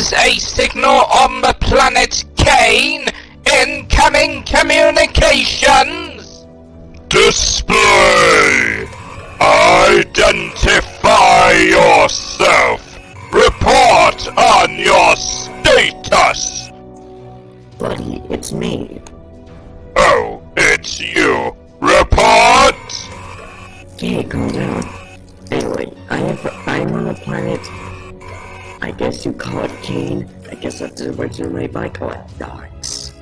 is a signal on the planet Kane. Incoming communications. Display! Identify yourself! Report on your status! Buddy, it's me. Oh, it's you. Report! Hey, calm down. Anyway, I have, I'm on a planet. I guess you call it Kane. I guess that's originally by call it Darks.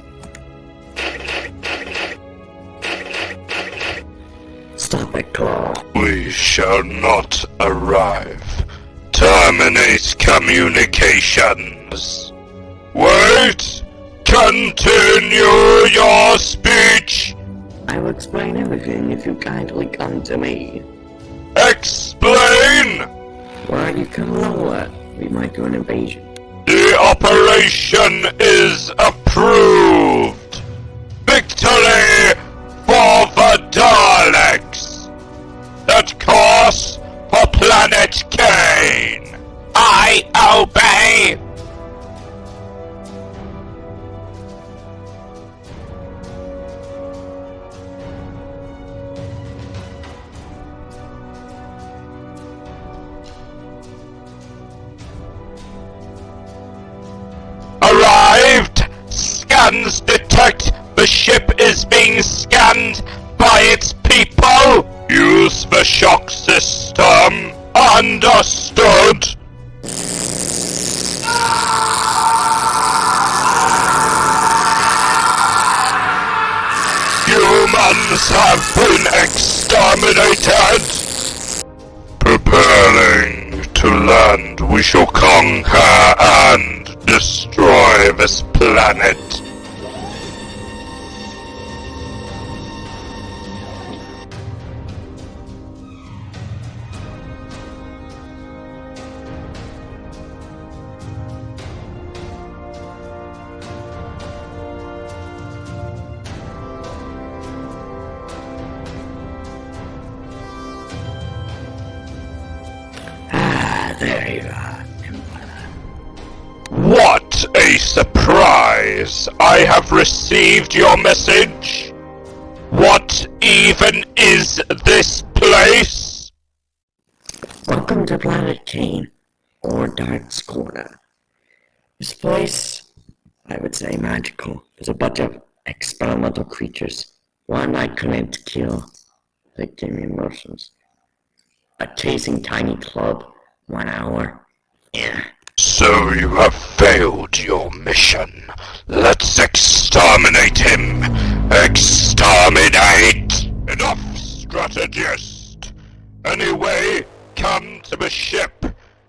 Stop it, Claw. We shall not arrive. Terminate communications. Wait! Continue your speech! I will explain everything if you kindly come to me. Explain! Why are you come lower? We might do an invasion. The operation is approved! Scans detect the ship is being scanned by its people! Use the shock system! Understood! Humans have been exterminated! Preparing to land, we shall conquer and destroy this planet. There you are. What a surprise! I have received your message. What even is this place? Welcome to Planet Kane, or Dark's Corner. This place, I would say magical. There's a bunch of experimental creatures. One I couldn't kill. They gave me emotions. A chasing tiny club. One hour. Yeah. So you have failed your mission. Let's exterminate him. Exterminate! Enough, strategist. Anyway, come to the ship.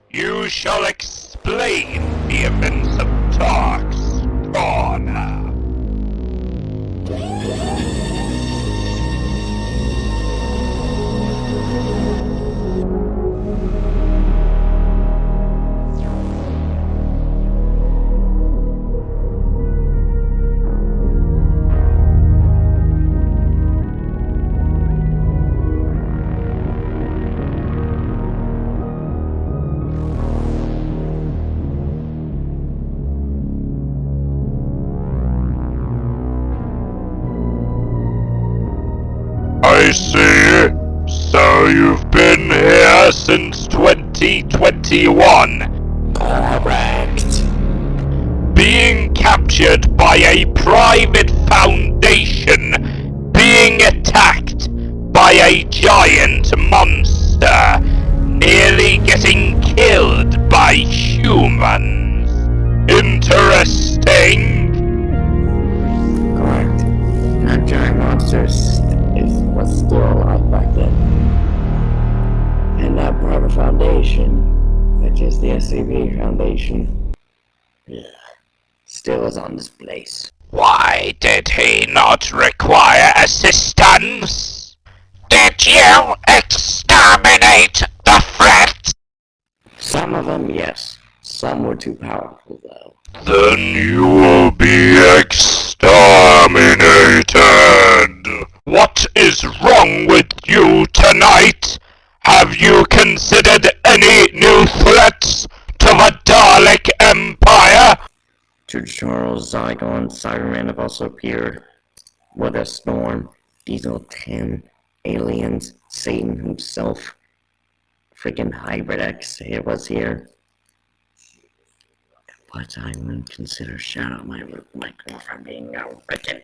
You shall explain the events of Dark's Corner. I see. So you've been here since 2021. Correct. Being captured by a private foundation. Being attacked by a giant monster. Nearly getting killed by humans. Interesting. SCP Foundation, yeah, still is on this place. Why did he not require assistance? Did you exterminate the threat? Some of them, yes. Some were too powerful, though. Then you will be exterminated. What is wrong with you tonight? Have you considered any new threats Charles, Zygon, Cyberman have also appeared. With a Storm, Diesel 10, Aliens, Satan himself, freaking Hybrid X it was here. But I wouldn't consider Shadow my my girlfriend being a wicked.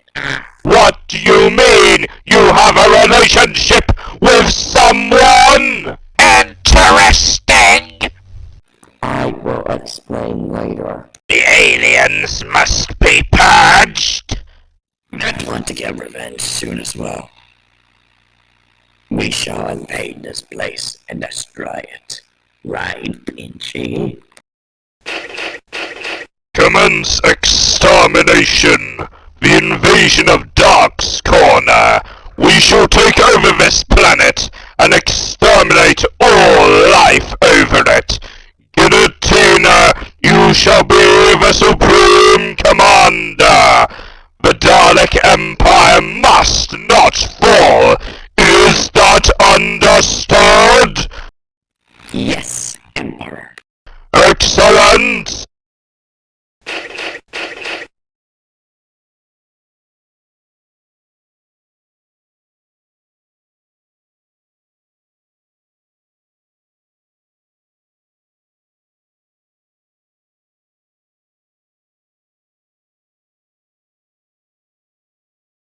What do you mean? You have a relationship with someone? Interesting! I will explain later. The aliens must be purged! I want to get revenge soon as well. We shall invade this place and destroy it. Right, Pinchy? Commence extermination! The invasion of Dark's Corner! We shall take over this planet and exterminate all life Yes, Emperor. Excellent!